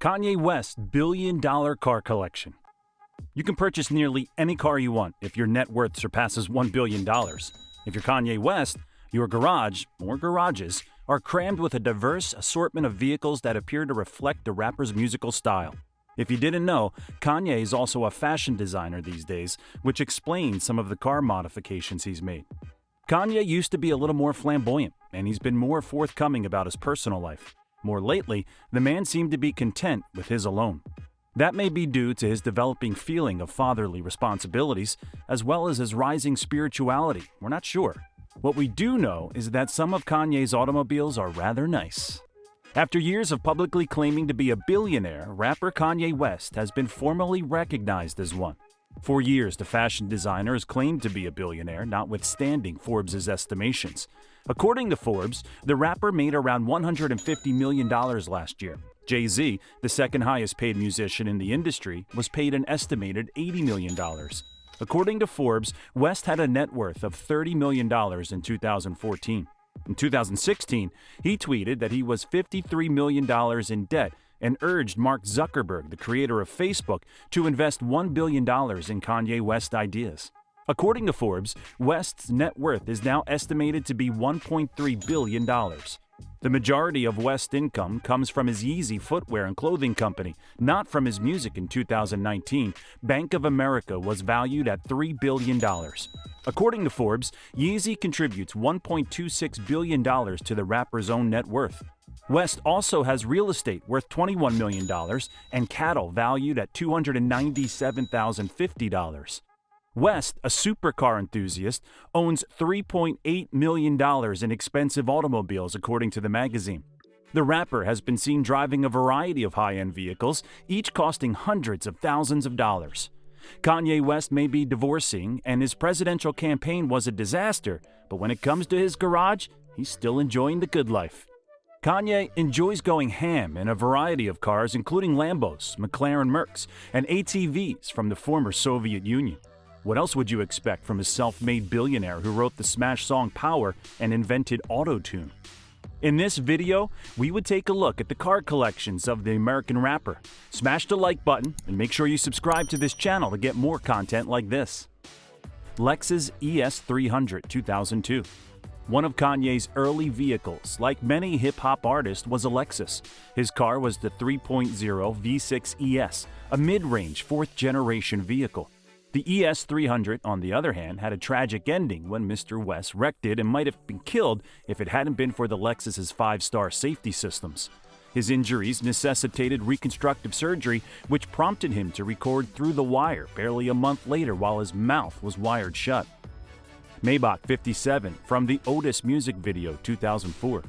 Kanye West's billion dollar car collection. You can purchase nearly any car you want if your net worth surpasses $1 billion. If you're Kanye West, your garage, or garages, are crammed with a diverse assortment of vehicles that appear to reflect the rapper's musical style. If you didn't know, Kanye is also a fashion designer these days, which explains some of the car modifications he's made. Kanye used to be a little more flamboyant, and he's been more forthcoming about his personal life. More lately, the man seemed to be content with his alone. That may be due to his developing feeling of fatherly responsibilities, as well as his rising spirituality. We're not sure. What we do know is that some of Kanye's automobiles are rather nice. After years of publicly claiming to be a billionaire, rapper Kanye West has been formally recognized as one. For years, the fashion designer has claimed to be a billionaire, notwithstanding Forbes' estimations. According to Forbes, the rapper made around $150 million last year. Jay Z, the second highest paid musician in the industry, was paid an estimated $80 million. According to Forbes, West had a net worth of $30 million in 2014. In 2016, he tweeted that he was $53 million in debt and urged Mark Zuckerberg, the creator of Facebook, to invest $1 billion in Kanye West ideas. According to Forbes, West's net worth is now estimated to be $1.3 billion. The majority of West's income comes from his Yeezy footwear and clothing company, not from his music in 2019. Bank of America was valued at $3 billion. According to Forbes, Yeezy contributes $1.26 billion to the rapper's own net worth. West also has real estate worth $21 million and cattle valued at $297,050. West, a supercar enthusiast, owns $3.8 million in expensive automobiles, according to the magazine. The rapper has been seen driving a variety of high end vehicles, each costing hundreds of thousands of dollars. Kanye West may be divorcing, and his presidential campaign was a disaster, but when it comes to his garage, he's still enjoying the good life. Kanye enjoys going ham in a variety of cars, including Lambos, McLaren Mercs, and ATVs from the former Soviet Union. What else would you expect from a self made billionaire who wrote the smash song Power and invented Autotune? In this video, we would take a look at the car collections of the American rapper. Smash the like button and make sure you subscribe to this channel to get more content like this. Lexus ES300 2002 one of Kanye's early vehicles, like many hip hop artists, was a Lexus. His car was the 3.0 V6 ES, a mid range fourth generation vehicle. The ES300, on the other hand, had a tragic ending when Mr. West wrecked it and might have been killed if it hadn't been for the Lexus's five star safety systems. His injuries necessitated reconstructive surgery, which prompted him to record through the wire barely a month later while his mouth was wired shut. Maybach 57 from the Otis music video 2004.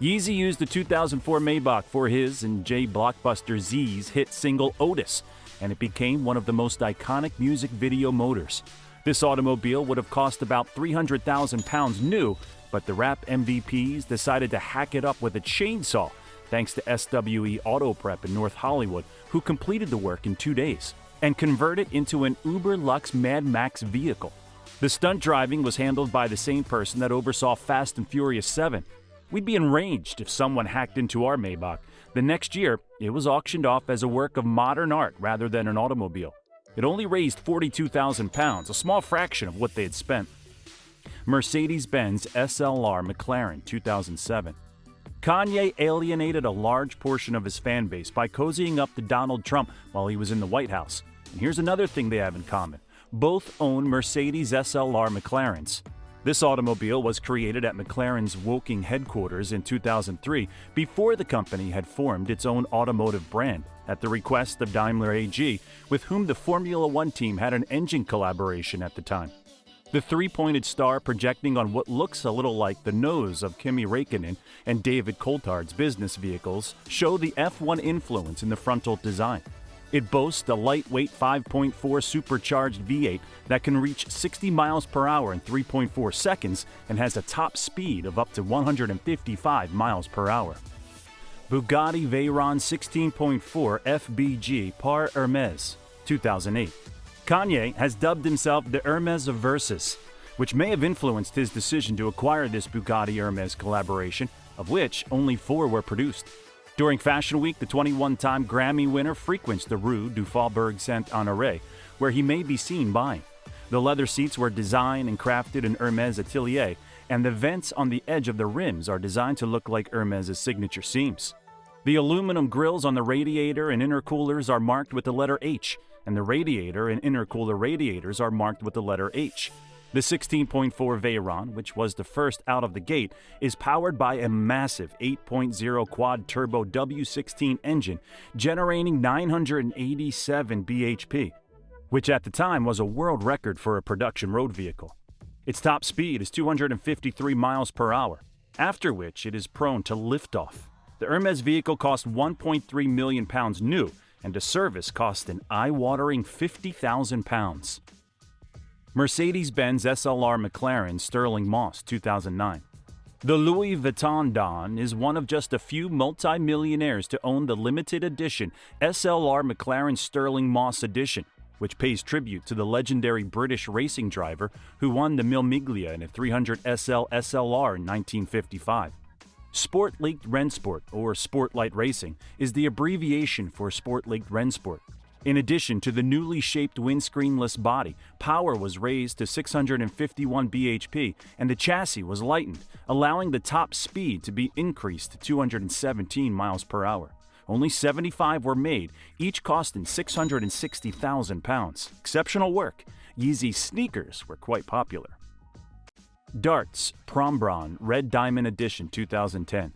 Yeezy used the 2004 Maybach for his and J Blockbuster Z's hit single Otis, and it became one of the most iconic music video motors. This automobile would have cost about 300,000 pounds new, but the rap MVPs decided to hack it up with a chainsaw, thanks to SWE Auto Prep in North Hollywood, who completed the work in two days and convert it into an Uber Lux Mad Max vehicle. The stunt driving was handled by the same person that oversaw Fast and Furious 7. We'd be enraged if someone hacked into our Maybach, the next year, it was auctioned off as a work of modern art rather than an automobile. It only raised 42,000 pounds, a small fraction of what they had spent. Mercedes-Benz SLR McLaren 2007. Kanye alienated a large portion of his fan base by cozying up to Donald Trump while he was in the White House. And here's another thing they have in common. Both own Mercedes SLR McLarens. This automobile was created at McLaren's Woking headquarters in 2003 before the company had formed its own automotive brand at the request of Daimler AG, with whom the Formula One team had an engine collaboration at the time. The three pointed star projecting on what looks a little like the nose of Kimi Raikkonen and David Coulthard's business vehicles show the F1 influence in the frontal design. It boasts a lightweight 5.4 supercharged V8 that can reach 60 miles per hour in 3.4 seconds and has a top speed of up to 155 miles per hour. Bugatti Veyron 16.4 FBG Par Hermes 2008. Kanye has dubbed himself the Hermes of Versus, which may have influenced his decision to acquire this Bugatti Hermes collaboration, of which only four were produced. During Fashion Week, the 21 time Grammy winner frequents the Rue du Faubourg Saint Honoré, where he may be seen buying. The leather seats were designed and crafted in Hermes Atelier, and the vents on the edge of the rims are designed to look like Hermes' signature seams. The aluminum grills on the radiator and intercoolers are marked with the letter H, and the radiator and intercooler radiators are marked with the letter H. The 16.4 Veyron, which was the first out of the gate, is powered by a massive 8.0 quad turbo W16 engine generating 987 bhp, which at the time was a world record for a production road vehicle. Its top speed is 253 miles per hour, after which it is prone to liftoff. The Hermes vehicle cost 1.3 million pounds new, and a service cost an eye-watering 50,000 pounds. Mercedes-Benz SLR McLaren Stirling Moss 2009. The Louis Vuitton Don is one of just a few multi-millionaires to own the limited edition SLR McLaren Stirling Moss Edition, which pays tribute to the legendary British racing driver who won the Mille Miglia in a 300 SL SLR in 1955. Sport League Rennsport, or Sport Light Racing, is the abbreviation for Sport League Rennsport. In addition to the newly shaped windscreenless body, power was raised to 651 bhp and the chassis was lightened, allowing the top speed to be increased to 217 miles per hour. Only 75 were made, each costing 660,000 pounds. Exceptional work. Yeezy sneakers were quite popular. Dartz Prombron Red Diamond Edition 2010.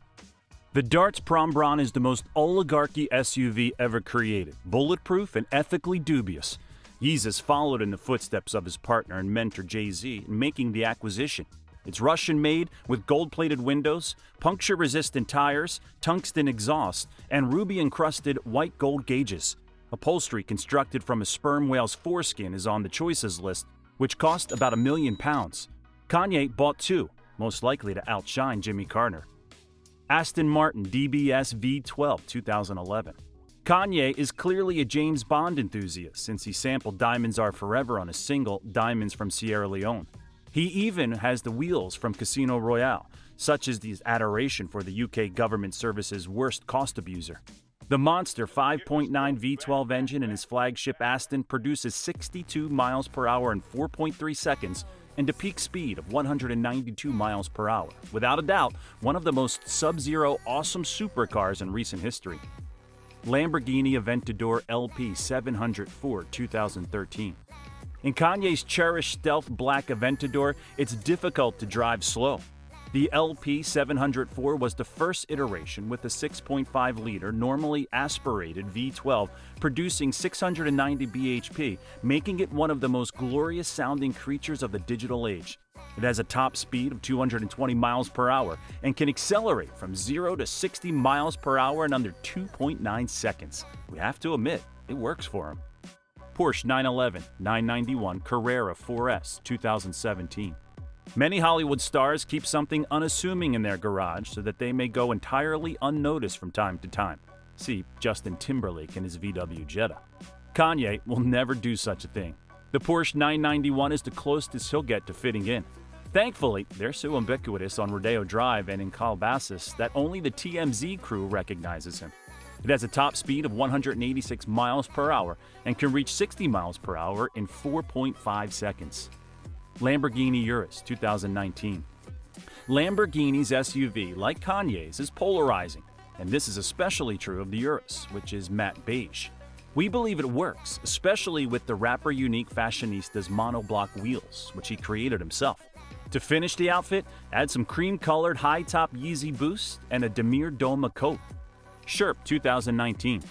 The Dartz Prombron is the most oligarchy SUV ever created, bulletproof and ethically dubious. Yeezus followed in the footsteps of his partner and mentor Jay Z in making the acquisition. It's Russian made with gold plated windows, puncture resistant tires, tungsten exhaust, and ruby encrusted white gold gauges. Upholstery constructed from a sperm whale's foreskin is on the choices list, which cost about a million pounds. Kanye bought two, most likely to outshine Jimmy Carter. Aston Martin DBS V12 2011. Kanye is clearly a James Bond enthusiast since he sampled Diamonds Are Forever on his single Diamonds from Sierra Leone. He even has the wheels from Casino Royale, such as his adoration for the UK government service's worst cost abuser. The monster 5.9 V12 engine in his flagship Aston produces 62 miles per hour in 4.3 seconds and a peak speed of 192 miles per hour. Without a doubt, one of the most sub-zero awesome supercars in recent history. Lamborghini Aventador LP 704 2013. In Kanye's cherished stealth black Aventador, it's difficult to drive slow. The LP704 was the first iteration with a 6.5 liter, normally aspirated V12, producing 690 bhp, making it one of the most glorious sounding creatures of the digital age. It has a top speed of 220 miles per hour and can accelerate from 0 to 60 miles per hour in under 2.9 seconds. We have to admit, it works for him. Porsche 911 991 Carrera 4S 2017. Many Hollywood stars keep something unassuming in their garage so that they may go entirely unnoticed from time to time. See Justin Timberlake and his VW Jetta. Kanye will never do such a thing. The Porsche 991 is the closest he'll get to fitting in. Thankfully, they're so ubiquitous on Rodeo Drive and in Calabasas that only the TMZ crew recognizes him. It has a top speed of 186 miles per hour and can reach 60 miles per hour in 4.5 seconds. Lamborghini Urus 2019. Lamborghini's SUV, like Kanye's, is polarizing, and this is especially true of the Urus, which is matte beige. We believe it works, especially with the rapper unique fashionista's monoblock wheels, which he created himself. To finish the outfit, add some cream-colored high-top Yeezy boost and a Damir Doma coat. Sherp 2019.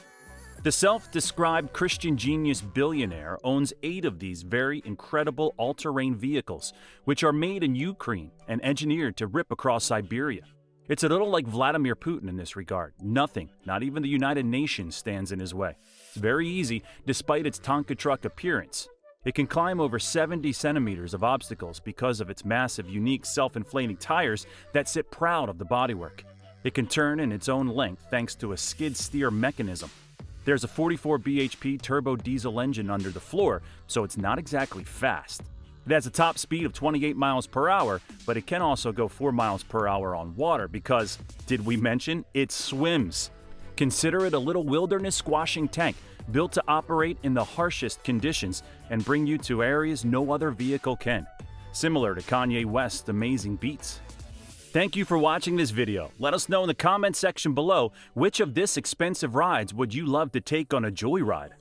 The self described Christian genius billionaire owns eight of these very incredible all terrain vehicles, which are made in Ukraine and engineered to rip across Siberia. It's a little like Vladimir Putin in this regard. Nothing, not even the United Nations, stands in his way. It's very easy, despite its Tonka truck appearance. It can climb over 70 centimeters of obstacles because of its massive, unique self inflating tires that sit proud of the bodywork. It can turn in its own length thanks to a skid steer mechanism there's a 44 bhp turbo diesel engine under the floor, so it's not exactly fast. It has a top speed of 28 miles per hour, but it can also go 4 miles per hour on water because, did we mention, it swims? Consider it a little wilderness squashing tank built to operate in the harshest conditions and bring you to areas no other vehicle can, similar to Kanye West's amazing beats. Thank you for watching this video. Let us know in the comment section below which of this expensive rides would you love to take on a joyride.